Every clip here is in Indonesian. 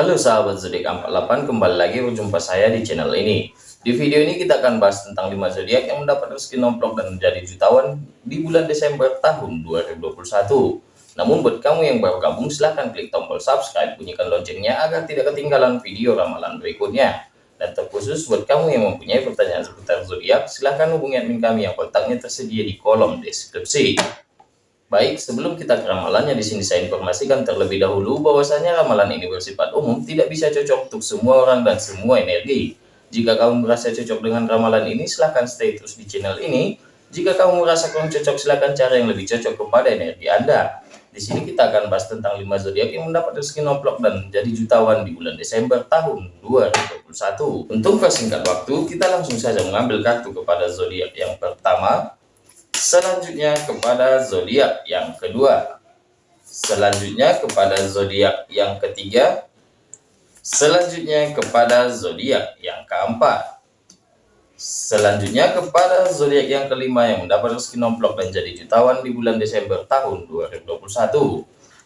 Halo sahabat zodiak 48, kembali lagi berjumpa saya di channel ini. Di video ini kita akan bahas tentang 5 zodiak yang mendapat rezeki nomplok dan menjadi jutawan di bulan Desember tahun 2021. Namun buat kamu yang baru gabung silahkan klik tombol subscribe, bunyikan loncengnya agar tidak ketinggalan video ramalan berikutnya. Dan terkhusus buat kamu yang mempunyai pertanyaan seputar zodiak, silahkan hubungi admin kami yang kontaknya tersedia di kolom deskripsi. Baik, sebelum kita ke ramalannya di sini saya informasikan terlebih dahulu bahwasanya ramalan ini bersifat umum, tidak bisa cocok untuk semua orang dan semua energi. Jika kamu merasa cocok dengan ramalan ini, silahkan stay terus di channel ini. Jika kamu merasa kurang cocok, silahkan cari yang lebih cocok kepada energi Anda. Di sini kita akan bahas tentang 5 zodiak yang mendapat rezeki nomplok dan menjadi jutawan di bulan Desember tahun 2021. Untuk persingkat waktu, kita langsung saja mengambil kartu kepada zodiak yang pertama, Selanjutnya kepada zodiak yang kedua. Selanjutnya kepada zodiak yang ketiga. Selanjutnya kepada zodiak yang keempat. Selanjutnya kepada zodiak yang kelima yang mendapat rezeki nomplok dan jadi jutawan di bulan Desember tahun 2021.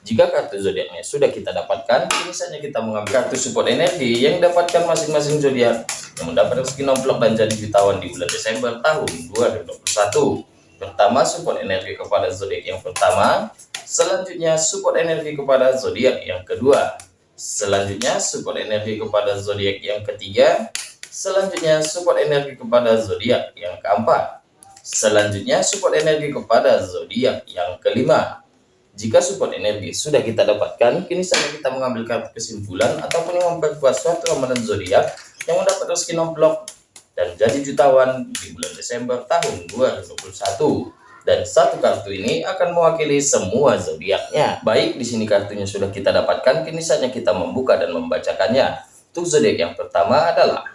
Jika kartu zodiaknya sudah kita dapatkan, saja kita mengambil kartu support energi yang dapatkan masing-masing zodiak yang mendapat rezeki nomplok dan jadi jutawan di bulan Desember tahun 2021. Pertama, support energi kepada zodiak yang pertama. Selanjutnya, support energi kepada zodiak yang kedua. Selanjutnya, support energi kepada zodiak yang ketiga. Selanjutnya, support energi kepada zodiak yang keempat. Selanjutnya, support energi kepada zodiak yang kelima. Jika support energi sudah kita dapatkan, kini saatnya kita mengambil kartu kesimpulan ataupun memperkuat suatu ramalan zodiak yang mendapat rezeki nomplok dan jadi jutawan di bulan Desember tahun 2021 dan satu kartu ini akan mewakili semua zodiaknya. Baik, di sini kartunya sudah kita dapatkan, kini saatnya kita membuka dan membacakannya. Untuk zodiak yang pertama adalah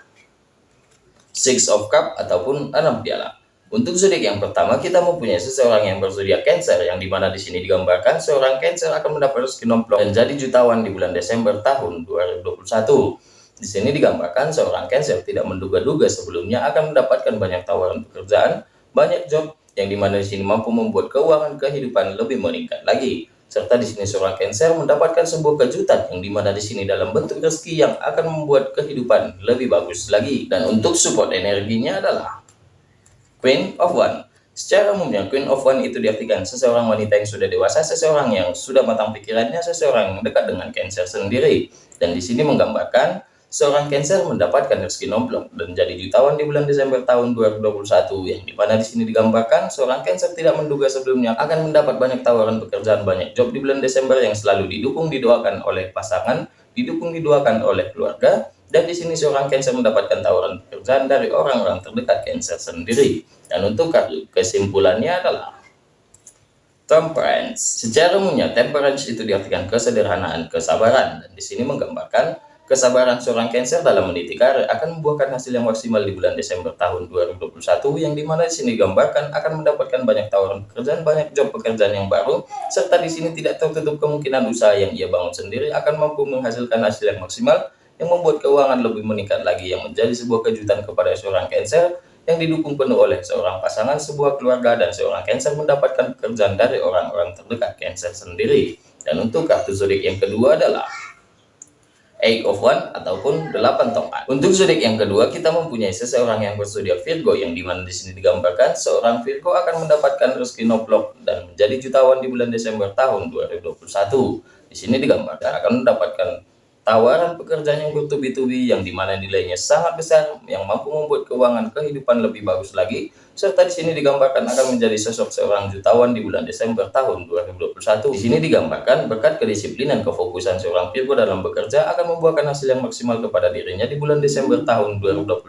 Six of Cup ataupun enam piala. Untuk zodiak yang pertama, kita mempunyai seseorang yang berzodiak Cancer, yang di mana di sini digambarkan seorang Cancer akan mendapat rezeki nomplok dan jadi jutawan di bulan Desember tahun 2021. Di sini digambarkan seorang Cancer tidak menduga-duga sebelumnya akan mendapatkan banyak tawaran pekerjaan, banyak job yang di mana di sini mampu membuat keuangan kehidupan lebih meningkat lagi. Serta di sini seorang Cancer mendapatkan sebuah kejutan yang di mana di sini dalam bentuk rezeki yang akan membuat kehidupan lebih bagus lagi. Dan untuk support energinya adalah Queen of One. Secara umumnya, Queen of One itu diartikan seseorang wanita yang sudah dewasa, seseorang yang sudah matang pikirannya, seseorang yang dekat dengan Cancer sendiri. Dan di sini menggambarkan seorang Cancer mendapatkan rezeki nomplok dan jadi jutawan di bulan Desember tahun 2021 yang di mana di sini digambarkan seorang Cancer tidak menduga sebelumnya akan mendapat banyak tawaran pekerjaan banyak job di bulan Desember yang selalu didukung didoakan oleh pasangan didukung didoakan oleh keluarga. Dan di sini seorang Cancer mendapatkan tawaran pekerjaan dari orang-orang terdekat Cancer sendiri. Dan untuk kesimpulannya adalah temperance. Secara umumnya temperance itu diartikan kesederhanaan kesabaran. Dan di sini menggambarkan Kesabaran seorang Cancer dalam meniti karir akan membuahkan hasil yang maksimal di bulan Desember tahun 2021 yang di mana di sini digambarkan akan mendapatkan banyak tawaran pekerjaan, banyak job pekerjaan yang baru, serta di sini tidak tertutup kemungkinan usaha yang ia bangun sendiri akan mampu menghasilkan hasil yang maksimal yang membuat keuangan lebih meningkat lagi yang menjadi sebuah kejutan kepada seorang Cancer yang didukung penuh oleh seorang pasangan, sebuah keluarga, dan seorang Cancer mendapatkan pekerjaan dari orang-orang terdekat Cancer sendiri. Dan untuk kartu zodiak yang kedua adalah Eight of One ataupun delapan tongkat. Untuk zodiak yang kedua, kita mempunyai seseorang yang berzodiak Virgo yang di mana di sini digambarkan seorang Virgo akan mendapatkan rezeki noblok dan menjadi jutawan di bulan Desember tahun 2021. Di sini digambarkan akan mendapatkan tawaran pekerjaan yang bertubi-tubi yang di mana nilainya sangat besar yang mampu membuat keuangan kehidupan lebih bagus lagi serta di sini digambarkan akan menjadi sosok seorang jutawan di bulan Desember tahun 2021 di sini digambarkan berkat kedisiplinan kefokusan seorang Virgo dalam bekerja akan membuahkan hasil yang maksimal kepada dirinya di bulan Desember tahun 2021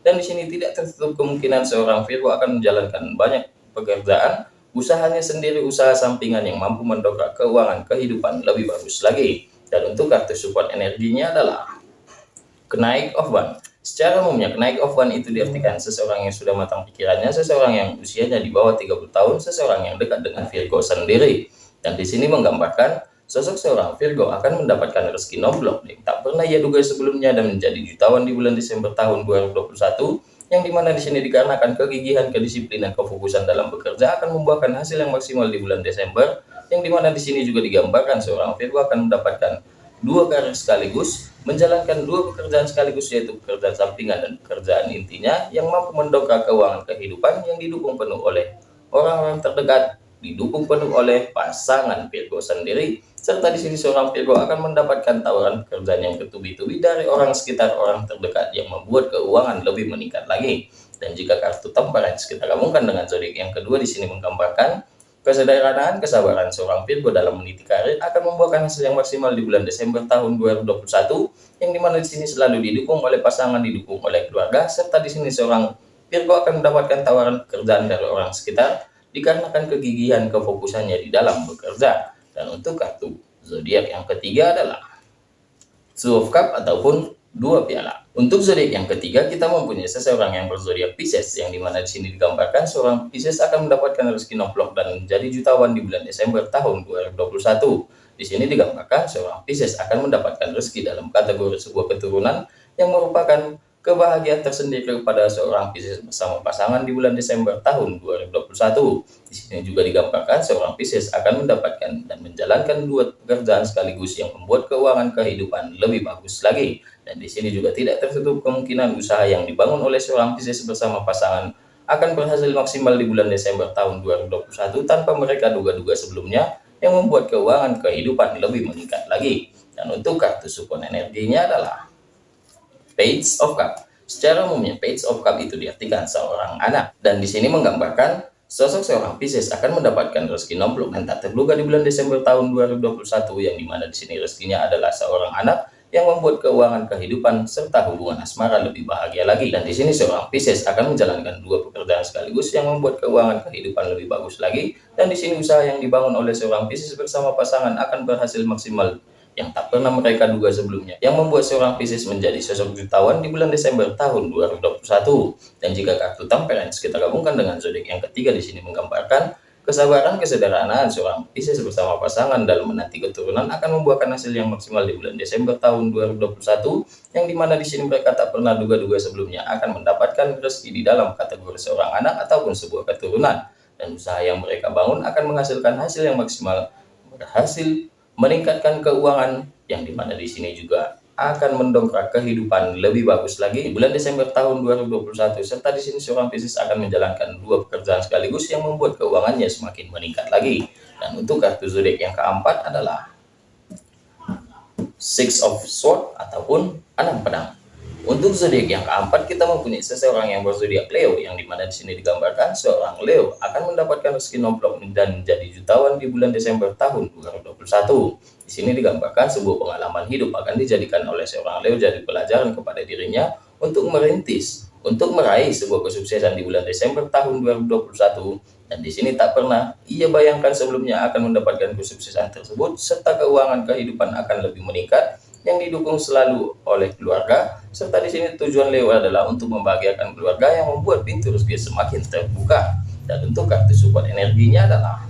dan di sini tidak tertutup kemungkinan seorang Virgo akan menjalankan banyak pekerjaan usahanya sendiri usaha sampingan yang mampu mendongkrak keuangan kehidupan lebih bagus lagi dan untuk kartu support energinya adalah kenaik of one. Secara umumnya, kenaik of one itu diartikan seseorang yang sudah matang pikirannya, seseorang yang usianya di bawah 30 tahun, seseorang yang dekat dengan Virgo sendiri. Dan di sini menggambarkan sosok seorang Virgo akan mendapatkan rezeki nomblok yang tak pernah ia duga sebelumnya dan menjadi jutawan di bulan Desember tahun 2021 yang di mana di sini dikarenakan kegigihan, kedisiplinan, kefokusan dalam bekerja akan membuahkan hasil yang maksimal di bulan Desember yang di mana di sini juga digambarkan seorang Virgo akan mendapatkan dua karir sekaligus, menjalankan dua pekerjaan sekaligus yaitu pekerjaan sampingan dan pekerjaan intinya yang mampu mendongkrak keuangan kehidupan yang didukung penuh oleh orang-orang terdekat, didukung penuh oleh pasangan Virgo sendiri, serta di sini seorang Virgo akan mendapatkan tawaran pekerjaan yang bertubi-tubi dari orang sekitar orang terdekat yang membuat keuangan lebih meningkat lagi. Dan jika kartu temperance kita gabungkan dengan zodiak yang kedua di sini menggambarkan Kesederhanaan kesabaran seorang Virgo dalam meniti karir akan membuahkan hasil yang maksimal di bulan Desember tahun 2021 yang di mana di sini selalu didukung oleh pasangan, didukung oleh keluarga, serta di sini seorang Virgo akan mendapatkan tawaran pekerjaan dari orang sekitar dikarenakan kegigihan kefokusannya di dalam bekerja. Dan untuk kartu zodiak yang ketiga adalah Two of Cup ataupun dua piala. Untuk zodiak yang ketiga, kita mempunyai seseorang yang berzodiak Pisces, yang di mana di sini digambarkan seorang Pisces akan mendapatkan rezeki nomplok dan menjadi jutawan di bulan Desember tahun 2021. Di sini digambarkan seorang Pisces akan mendapatkan rezeki dalam kategori sebuah keturunan yang merupakan kebahagiaan tersendiri kepada seorang Pisces bersama pasangan di bulan Desember tahun 2021. Di sini juga digambarkan seorang Pisces akan mendapatkan dan menjalankan dua pekerjaan sekaligus yang membuat keuangan kehidupan lebih bagus lagi. Dan di sini juga tidak tertutup kemungkinan usaha yang dibangun oleh seorang Pisces bersama pasangan akan berhasil maksimal di bulan Desember tahun 2021 tanpa mereka duga-duga sebelumnya yang membuat keuangan kehidupan lebih meningkat lagi. Dan untuk kartu support energinya adalah Page of Cup. Secara umumnya Page of Cup itu diartikan seorang anak dan di sini menggambarkan sosok seorang Pisces akan mendapatkan rezeki nomplok dan tak terduga di bulan Desember tahun 2021 yang di mana di sini rezekinya adalah seorang anak yang membuat keuangan kehidupan serta hubungan asmara lebih bahagia lagi. Dan di sini seorang Pisces akan menjalankan dua pekerjaan sekaligus yang membuat keuangan kehidupan lebih bagus lagi. Dan di sini usaha yang dibangun oleh seorang Pisces bersama pasangan akan berhasil maksimal yang tak pernah mereka duga sebelumnya, yang membuat seorang Pisces menjadi sosok jutawan di bulan Desember tahun 2021. Dan jika kartu temperance kita gabungkan dengan zodiak yang ketiga di sini menggambarkan kesabaran kesederhanaan seorang Pisces bersama pasangan dalam menanti keturunan akan membuahkan hasil yang maksimal di bulan Desember tahun 2021, yang di mana di sini mereka tak pernah duga-duga sebelumnya akan mendapatkan rezeki di dalam kategori seorang anak ataupun sebuah keturunan. Dan usaha yang mereka bangun akan menghasilkan hasil yang maksimal berhasil meningkatkan keuangan yang di mana di sini juga akan mendongkrak kehidupan lebih bagus lagi. Di bulan Desember tahun 2021 serta di sini seorang bisnis akan menjalankan dua pekerjaan sekaligus yang membuat keuangannya semakin meningkat lagi. Dan untuk kartu zodiak yang keempat adalah Six of Sword ataupun enam pedang untuk zodiak yang keempat kita mempunyai seseorang yang berzodiak Leo yang di mana di sini digambarkan seorang Leo akan mendapatkan rezeki nomplok dan menjadi jutawan di bulan Desember tahun 2021. Di sini digambarkan sebuah pengalaman hidup akan dijadikan oleh seorang Leo jadi pelajaran kepada dirinya untuk merintis, untuk meraih sebuah kesuksesan di bulan Desember tahun 2021 dan di sini tak pernah ia bayangkan sebelumnya akan mendapatkan kesuksesan tersebut serta keuangan kehidupan akan lebih meningkat yang didukung selalu oleh keluarga, serta di sini tujuan Leo adalah untuk membahagiakan keluarga yang membuat pintu rezeki semakin terbuka. Dan untuk kartu support energinya adalah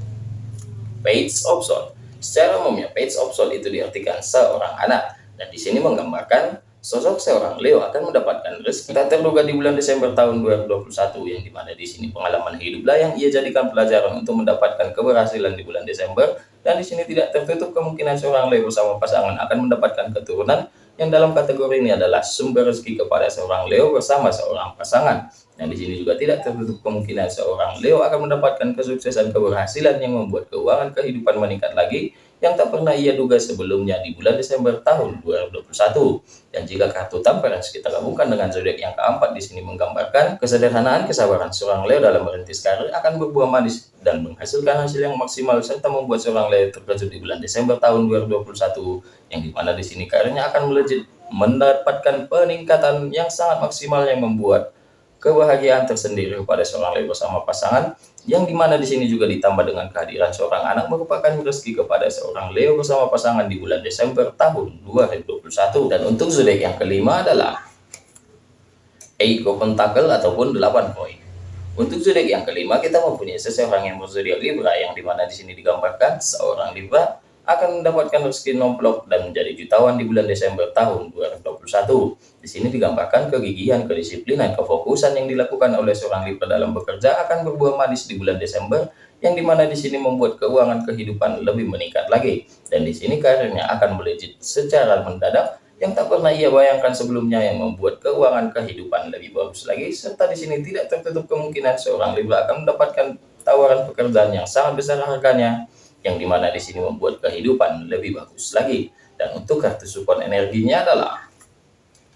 Page of Soul. Secara umumnya, Page of Soul itu diartikan seorang anak, dan di sini menggambarkan Sosok seorang Leo akan mendapatkan rezeki tak terduga di bulan Desember tahun 2021 yang di mana di sini pengalaman hiduplah yang ia jadikan pelajaran untuk mendapatkan keberhasilan di bulan Desember dan di sini tidak tertutup kemungkinan seorang Leo bersama pasangan akan mendapatkan keturunan yang dalam kategori ini adalah sumber rezeki kepada seorang Leo bersama seorang pasangan. Dan di sini juga tidak tertutup kemungkinan seorang Leo akan mendapatkan kesuksesan keberhasilan yang membuat keuangan kehidupan meningkat lagi yang tak pernah ia duga sebelumnya di bulan Desember tahun 2021. Dan jika kartu temperance kita gabungkan dengan zodiak yang keempat di sini menggambarkan kesederhanaan kesabaran seorang Leo dalam merintis karir akan berbuah manis dan menghasilkan hasil yang maksimal. Serta membuat seorang Leo terkejut di bulan Desember tahun 2021 yang di mana di sini karirnya akan melejit mendapatkan peningkatan yang sangat maksimal yang membuat kebahagiaan tersendiri kepada seorang Leo bersama pasangan yang di mana di sini juga ditambah dengan kehadiran seorang anak merupakan rezeki kepada seorang Leo bersama pasangan di bulan Desember tahun 2021 dan untuk zodiak yang kelima adalah of Pentacle ataupun 8 poin untuk zodiak yang kelima kita mempunyai seseorang yang berzodiak Libra yang di mana di sini digambarkan seorang Libra akan mendapatkan rezeki nomplok dan menjadi jutawan di bulan Desember tahun 2021 di sini digambarkan kegigihan, kedisiplinan, kefokusan yang dilakukan oleh seorang Libra dalam bekerja akan berbuah manis di bulan Desember yang di mana di sini membuat keuangan kehidupan lebih meningkat lagi. Dan di sini karirnya akan melejit secara mendadak yang tak pernah ia bayangkan sebelumnya yang membuat keuangan kehidupan lebih bagus lagi serta di sini tidak tertutup kemungkinan seorang Libra akan mendapatkan tawaran pekerjaan yang sangat besar harganya yang di mana di sini membuat kehidupan lebih bagus lagi. Dan untuk kartu support energinya adalah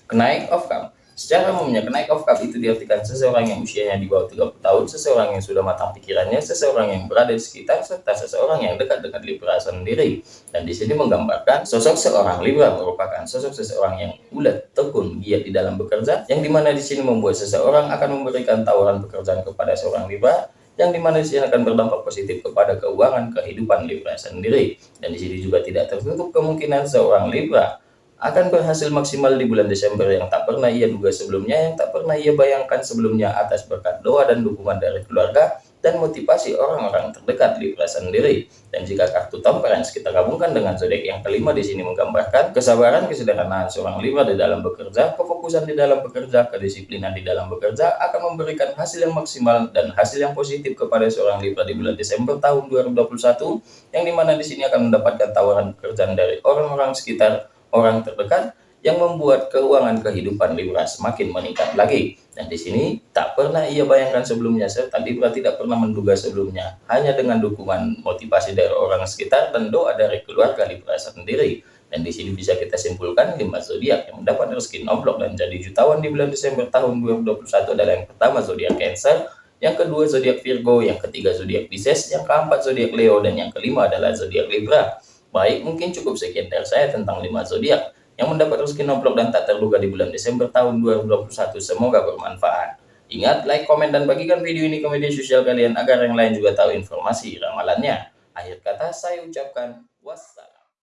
kenaik of cup Secara umumnya, kenaik of cup itu diartikan seseorang yang usianya di bawah 30 tahun, seseorang yang sudah matang pikirannya, seseorang yang berada di sekitar, serta seseorang yang dekat dengan Libra sendiri. Dan di sini menggambarkan sosok seorang Libra merupakan sosok seseorang yang ulet, tekun, giat di dalam bekerja, yang di mana di sini membuat seseorang akan memberikan tawaran pekerjaan kepada seorang Libra, yang di mana di sini akan berdampak positif kepada keuangan kehidupan Libra sendiri. Dan di sini juga tidak tertutup kemungkinan seorang Libra akan berhasil maksimal di bulan Desember yang tak pernah ia duga sebelumnya, yang tak pernah ia bayangkan sebelumnya atas berkat doa dan dukungan dari keluarga dan motivasi orang-orang terdekat Libra sendiri. Dan jika kartu temperance kita gabungkan dengan zodiak yang kelima di sini menggambarkan kesabaran, kesederhanaan seorang Libra di dalam bekerja, kefokusan di dalam bekerja, kedisiplinan di dalam bekerja akan memberikan hasil yang maksimal dan hasil yang positif kepada seorang Libra di bulan Desember tahun 2021 yang di mana di sini akan mendapatkan tawaran pekerjaan dari orang-orang sekitar orang terdekat yang membuat keuangan kehidupan Libra semakin meningkat lagi. Dan di sini tak pernah ia bayangkan sebelumnya serta Libra tidak pernah menduga sebelumnya. Hanya dengan dukungan motivasi dari orang sekitar dan doa dari keluarga Libra sendiri. Dan di sini bisa kita simpulkan lima zodiak yang mendapat rezeki nomplok dan jadi jutawan di bulan Desember tahun 2021 adalah yang pertama zodiak Cancer, yang kedua zodiak Virgo, yang ketiga zodiak Pisces, yang keempat zodiak Leo dan yang kelima adalah zodiak Libra. Baik, mungkin cukup sekian dari saya tentang 5 zodiak yang mendapat rezeki nomplok dan tak terduga di bulan Desember tahun 2021. Semoga bermanfaat. Ingat, like, komen, dan bagikan video ini ke media sosial kalian agar yang lain juga tahu informasi ramalannya. Akhir kata saya ucapkan wassalam.